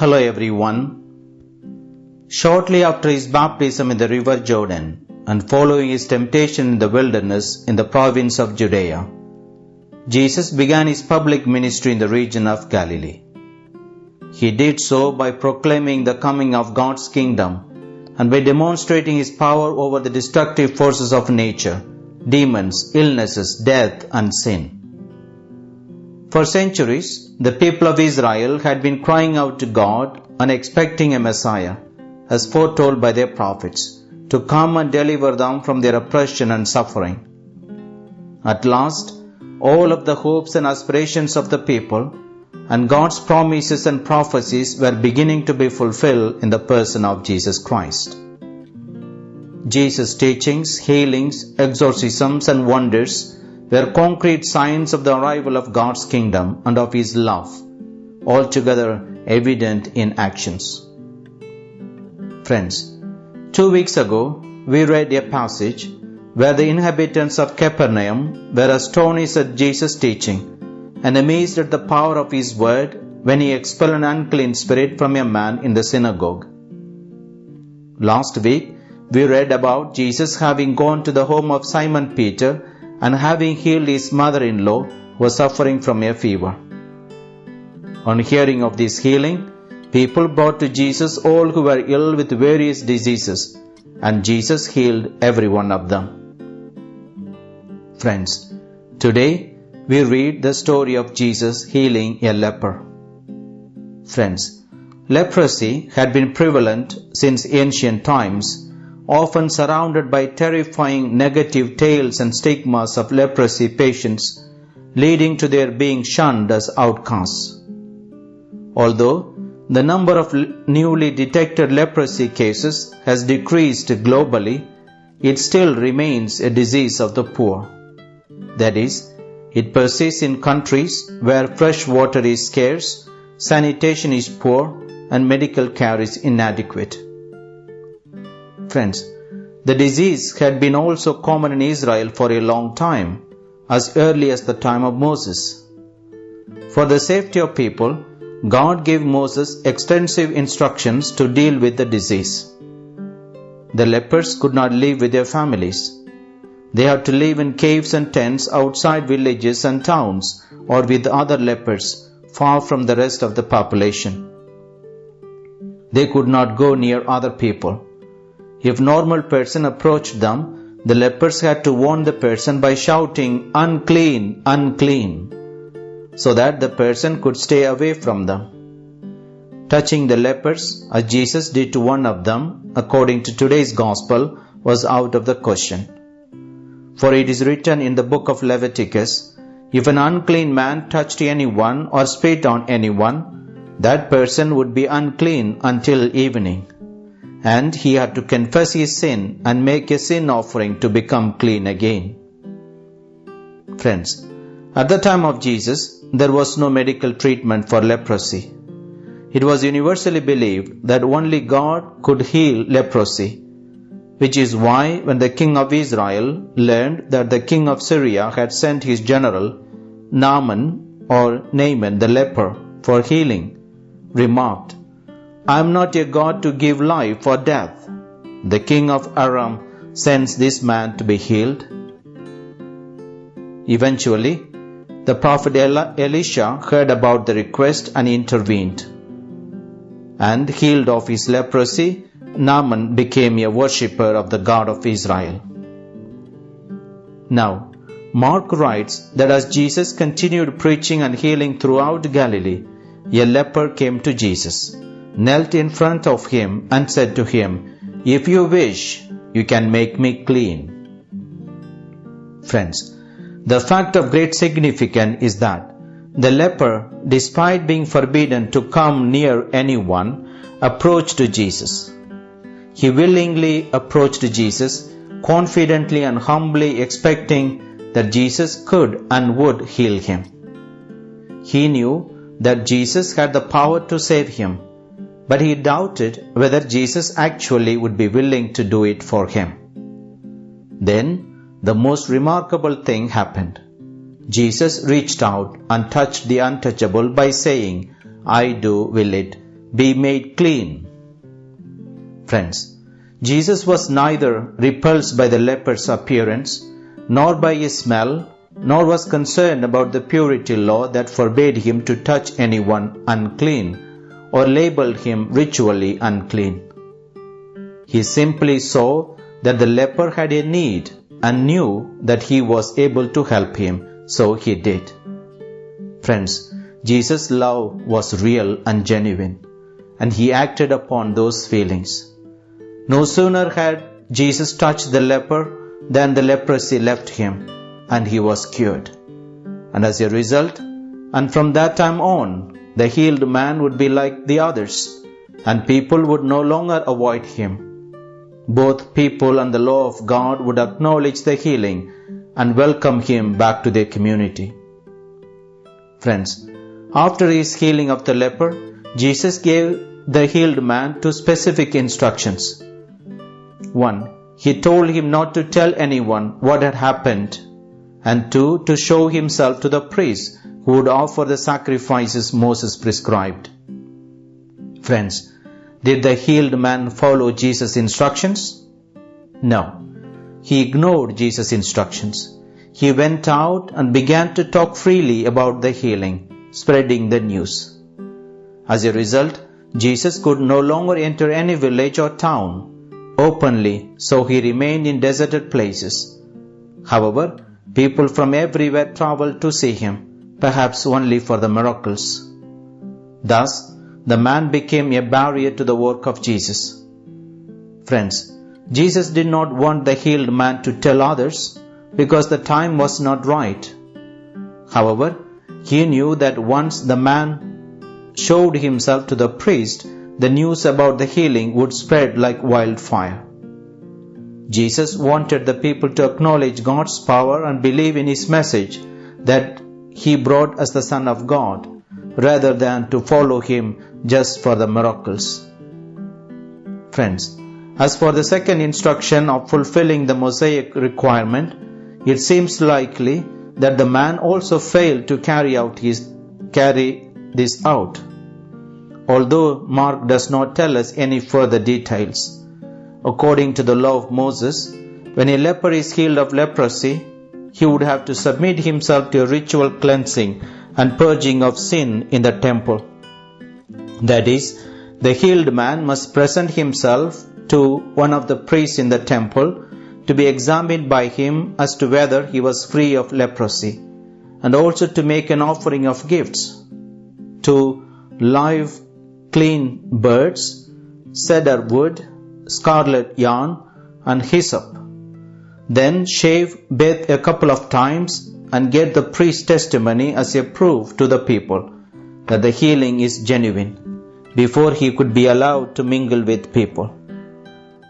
Hello everyone. Shortly after his baptism in the river Jordan and following his temptation in the wilderness in the province of Judea, Jesus began his public ministry in the region of Galilee. He did so by proclaiming the coming of God's kingdom and by demonstrating his power over the destructive forces of nature, demons, illnesses, death, and sin. For centuries, the people of Israel had been crying out to God and expecting a Messiah, as foretold by their prophets, to come and deliver them from their oppression and suffering. At last, all of the hopes and aspirations of the people and God's promises and prophecies were beginning to be fulfilled in the person of Jesus Christ. Jesus' teachings, healings, exorcisms, and wonders were concrete signs of the arrival of God's kingdom and of His love, altogether evident in actions. Friends, two weeks ago we read a passage where the inhabitants of Capernaum were astonished at Jesus' teaching and amazed at the power of His word when He expelled an unclean spirit from a man in the synagogue. Last week we read about Jesus having gone to the home of Simon Peter and having healed his mother in law who was suffering from a fever. On hearing of this healing, people brought to Jesus all who were ill with various diseases, and Jesus healed every one of them. Friends, today we read the story of Jesus healing a leper. Friends, leprosy had been prevalent since ancient times often surrounded by terrifying negative tales and stigmas of leprosy patients, leading to their being shunned as outcasts. Although the number of newly detected leprosy cases has decreased globally, it still remains a disease of the poor. That is, it persists in countries where fresh water is scarce, sanitation is poor, and medical care is inadequate. Friends, the disease had been also common in Israel for a long time, as early as the time of Moses. For the safety of people, God gave Moses extensive instructions to deal with the disease. The lepers could not live with their families. They had to live in caves and tents outside villages and towns or with other lepers far from the rest of the population. They could not go near other people. If normal person approached them, the lepers had to warn the person by shouting, unclean, unclean, so that the person could stay away from them. Touching the lepers, as Jesus did to one of them, according to today's gospel, was out of the question. For it is written in the book of Leviticus, if an unclean man touched anyone or spit on anyone, that person would be unclean until evening and he had to confess his sin and make a sin offering to become clean again. Friends, at the time of Jesus, there was no medical treatment for leprosy. It was universally believed that only God could heal leprosy, which is why when the king of Israel learned that the king of Syria had sent his general, Naaman or Naaman the leper, for healing, remarked, I am not a God to give life or death. The king of Aram sends this man to be healed. Eventually, the prophet Elisha heard about the request and intervened. And healed of his leprosy, Naaman became a worshipper of the God of Israel. Now, Mark writes that as Jesus continued preaching and healing throughout Galilee, a leper came to Jesus knelt in front of him and said to him, If you wish, you can make me clean. Friends, the fact of great significance is that the leper, despite being forbidden to come near anyone, approached Jesus. He willingly approached Jesus, confidently and humbly expecting that Jesus could and would heal him. He knew that Jesus had the power to save him but he doubted whether Jesus actually would be willing to do it for him. Then the most remarkable thing happened. Jesus reached out and touched the untouchable by saying, I do will it, be made clean. Friends, Jesus was neither repulsed by the leper's appearance, nor by his smell, nor was concerned about the purity law that forbade him to touch anyone unclean or labeled him ritually unclean. He simply saw that the leper had a need and knew that he was able to help him, so he did. Friends, Jesus' love was real and genuine, and he acted upon those feelings. No sooner had Jesus touched the leper than the leprosy left him, and he was cured. And as a result, and from that time on, the healed man would be like the others, and people would no longer avoid him both people and the law of God would acknowledge the healing and welcome him back to their community. Friends, after his healing of the leper, Jesus gave the healed man two specific instructions. One, he told him not to tell anyone what had happened, and two, to show himself to the priest who would offer the sacrifices Moses prescribed. Friends, did the healed man follow Jesus' instructions? No. He ignored Jesus' instructions. He went out and began to talk freely about the healing, spreading the news. As a result, Jesus could no longer enter any village or town openly, so he remained in deserted places. However, people from everywhere traveled to see him, perhaps only for the miracles. Thus, the man became a barrier to the work of Jesus. Friends, Jesus did not want the healed man to tell others because the time was not right. However, he knew that once the man showed himself to the priest, the news about the healing would spread like wildfire. Jesus wanted the people to acknowledge God's power and believe in his message that he brought as the Son of God rather than to follow him just for the miracles. Friends, as for the second instruction of fulfilling the Mosaic requirement, it seems likely that the man also failed to carry out his carry this out. Although Mark does not tell us any further details. According to the law of Moses, when a leper is healed of leprosy, he would have to submit himself to a ritual cleansing and purging of sin in the temple. That is, the healed man must present himself to one of the priests in the temple two be examined by him as to whether he was free of leprosy, and also to make an offering of gifts to live clean birds, cedar wood, scarlet yarn, and hyssop. Then shave bathe a couple of times and get the priest's testimony as a proof to the people that the healing is genuine before he could be allowed to mingle with people.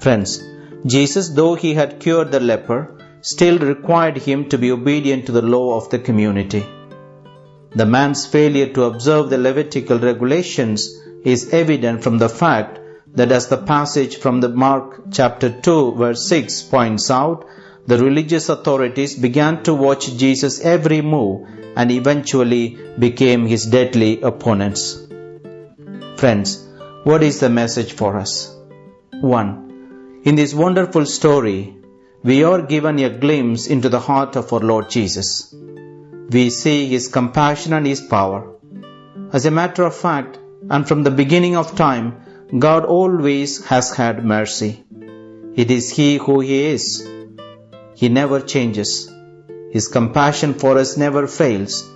Friends, Jesus, though he had cured the leper, still required him to be obedient to the law of the community. The man's failure to observe the Levitical regulations is evident from the fact that as the passage from the Mark chapter 2 verse 6 points out, the religious authorities began to watch Jesus' every move and eventually became his deadly opponents. Friends, what is the message for us? 1. In this wonderful story, we are given a glimpse into the heart of our Lord Jesus. We see his compassion and his power. As a matter of fact, and from the beginning of time, God always has had mercy. It is He who He is he never changes. His compassion for us never fails.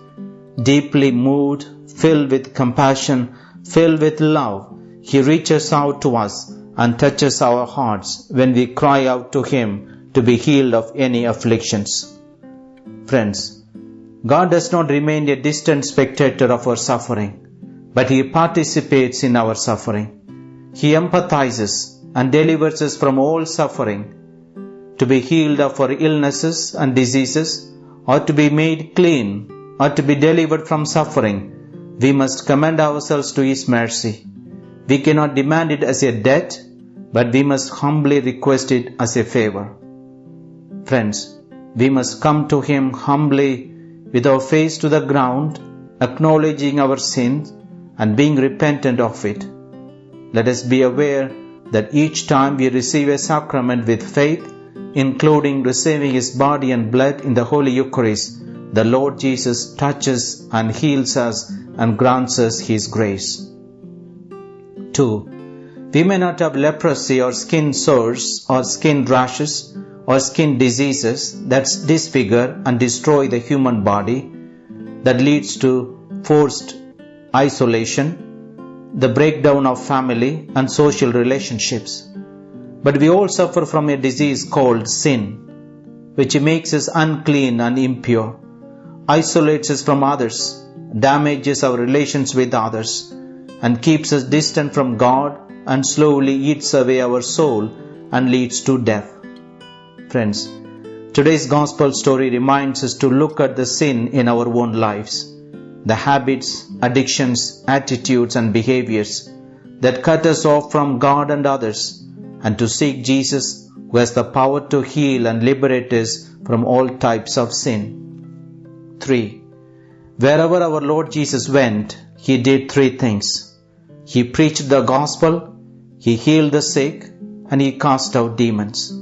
Deeply moved, filled with compassion, filled with love, He reaches out to us and touches our hearts when we cry out to Him to be healed of any afflictions. Friends, God does not remain a distant spectator of our suffering, but He participates in our suffering. He empathizes and delivers us from all suffering to be healed of our illnesses and diseases, or to be made clean, or to be delivered from suffering, we must commend ourselves to His mercy. We cannot demand it as a debt, but we must humbly request it as a favor. Friends, we must come to Him humbly with our face to the ground, acknowledging our sins and being repentant of it, let us be aware that each time we receive a sacrament with faith, including receiving His body and blood in the Holy Eucharist, the Lord Jesus touches and heals us and grants us His grace. 2. We may not have leprosy or skin sores or skin rashes or skin diseases that disfigure and destroy the human body that leads to forced isolation, the breakdown of family and social relationships. But we all suffer from a disease called sin, which makes us unclean and impure, isolates us from others, damages our relations with others, and keeps us distant from God and slowly eats away our soul and leads to death. Friends, today's gospel story reminds us to look at the sin in our own lives, the habits, addictions, attitudes, and behaviors that cut us off from God and others, and to seek Jesus who has the power to heal and liberate us from all types of sin. 3. Wherever our Lord Jesus went, he did three things. He preached the gospel, he healed the sick, and he cast out demons.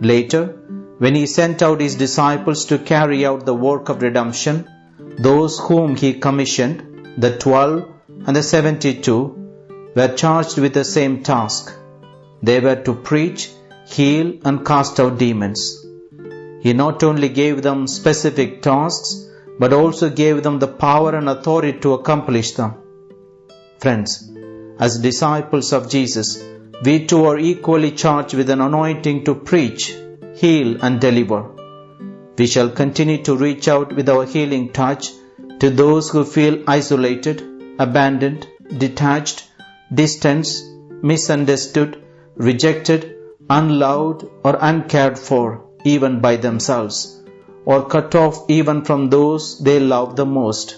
Later, when he sent out his disciples to carry out the work of redemption, those whom he commissioned, the twelve and the seventy two, were charged with the same task. They were to preach, heal, and cast out demons. He not only gave them specific tasks, but also gave them the power and authority to accomplish them. Friends, as disciples of Jesus, we too are equally charged with an anointing to preach, heal, and deliver. We shall continue to reach out with our healing touch to those who feel isolated, abandoned, detached, distanced, misunderstood, rejected, unloved, or uncared for, even by themselves, or cut off even from those they love the most.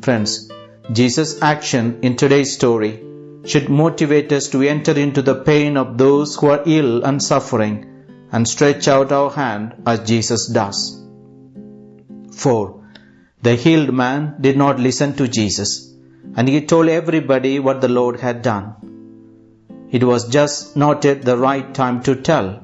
Friends, Jesus' action in today's story should motivate us to enter into the pain of those who are ill and suffering and stretch out our hand as Jesus does. 4. The healed man did not listen to Jesus and he told everybody what the Lord had done. It was just not yet the right time to tell.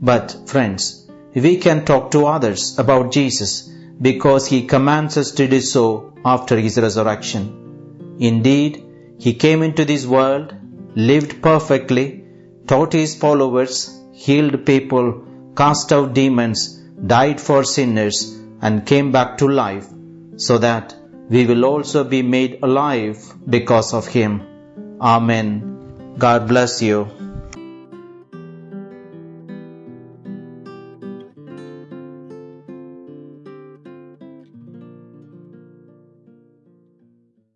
But, friends, we can talk to others about Jesus because he commands us to do so after his resurrection. Indeed, he came into this world, lived perfectly, taught his followers, healed people, cast out demons, died for sinners, and came back to life, so that we will also be made alive because of him. Amen. God bless you.